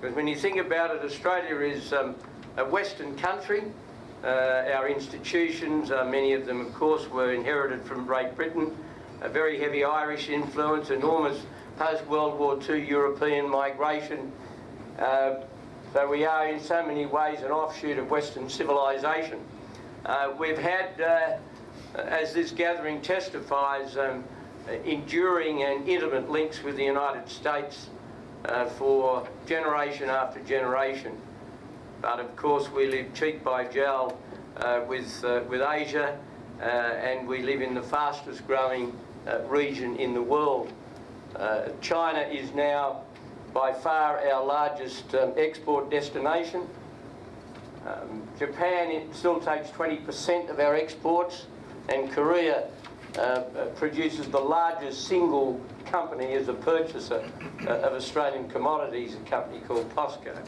Because when you think about it, Australia is um, a Western country. Uh, our institutions, uh, many of them, of course, were inherited from Great Britain. A very heavy Irish influence, enormous post-World War II European migration. Uh, so we are in so many ways an offshoot of Western civilization. Uh, we've had, uh, as this gathering testifies, um, enduring and intimate links with the United States uh, for generation after generation. But of course we live cheek by jowl uh, with, uh, with Asia uh, and we live in the fastest growing uh, region in the world. Uh, China is now by far our largest um, export destination. Um, Japan it still takes 20% of our exports and Korea produces the largest single company is a purchaser uh, of Australian commodities, a company called POSCO.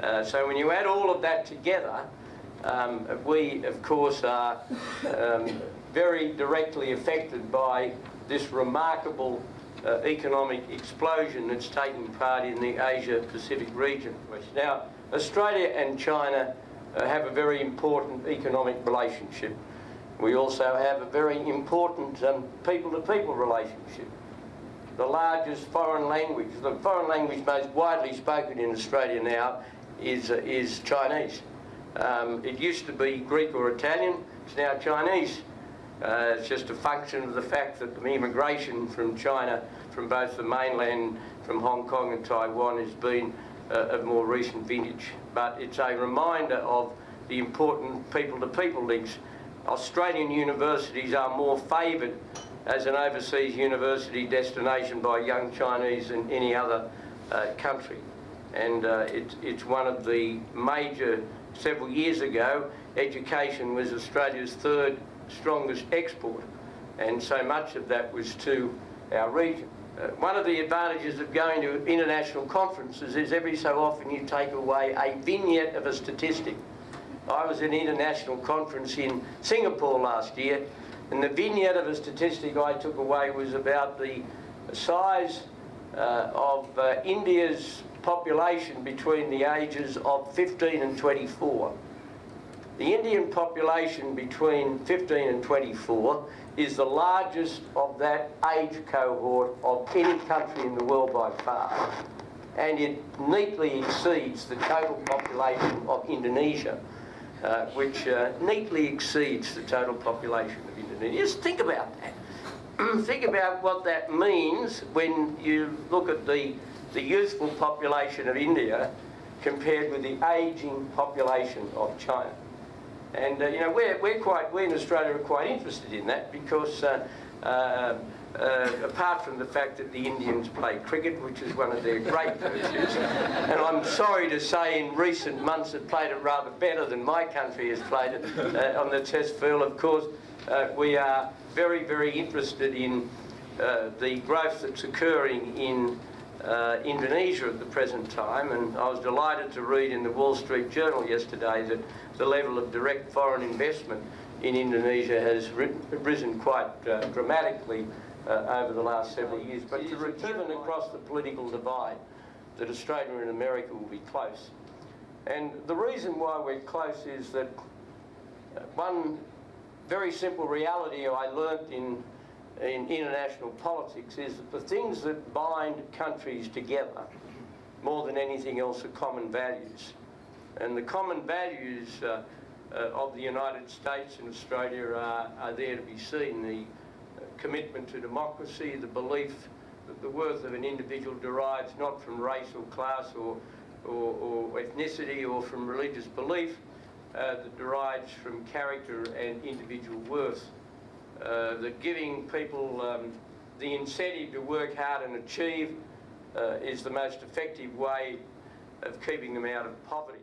Uh, so when you add all of that together, um, we of course are um, very directly affected by this remarkable uh, economic explosion that's taking part in the Asia-Pacific region. Now, Australia and China uh, have a very important economic relationship. We also have a very important people-to-people um, -people relationship. The largest foreign language, the foreign language most widely spoken in Australia now is, uh, is Chinese. Um, it used to be Greek or Italian, it's now Chinese. Uh, it's just a function of the fact that the immigration from China, from both the mainland, from Hong Kong and Taiwan has been uh, of more recent vintage. But it's a reminder of the important people-to-people -people links. Australian universities are more favoured as an overseas university destination by young Chinese than any other uh, country. And uh, it, it's one of the major, several years ago, education was Australia's third strongest export, and so much of that was to our region. Uh, one of the advantages of going to international conferences is every so often you take away a vignette of a statistic. I was at an international conference in Singapore last year, and the vignette of a statistic I took away was about the size uh, of uh, India's population between the ages of 15 and 24. The Indian population between 15 and 24 is the largest of that age cohort of any country in the world by far. And it neatly exceeds the total population of Indonesia, uh, which uh, neatly exceeds the total population of Indonesia. Just think about that. think about what that means when you look at the, the youthful population of India compared with the aging population of China. And, uh, you know, we're, we're quite, we in Australia are quite interested in that because uh, uh, uh, apart from the fact that the Indians play cricket, which is one of their great virtues, and I'm sorry to say in recent months have played it rather better than my country has played it uh, on the test field, of course, uh, we are very, very interested in the growth that's occurring in uh, Indonesia at the present time, and I was delighted to read in the Wall Street Journal yesterday that the level of direct foreign investment in Indonesia has risen quite uh, dramatically uh, over the last several years. But given across the political divide that Australia and America will be close. And the reason why we're close is that one very simple reality I learnt in in international politics is that the things that bind countries together more than anything else are common values. And the common values uh, uh, of the United States and Australia are, are there to be seen. The commitment to democracy, the belief that the worth of an individual derives not from race or class or, or, or ethnicity or from religious belief, uh, that derives from character and individual worth. Uh, that giving people um, the incentive to work hard and achieve uh, is the most effective way of keeping them out of poverty.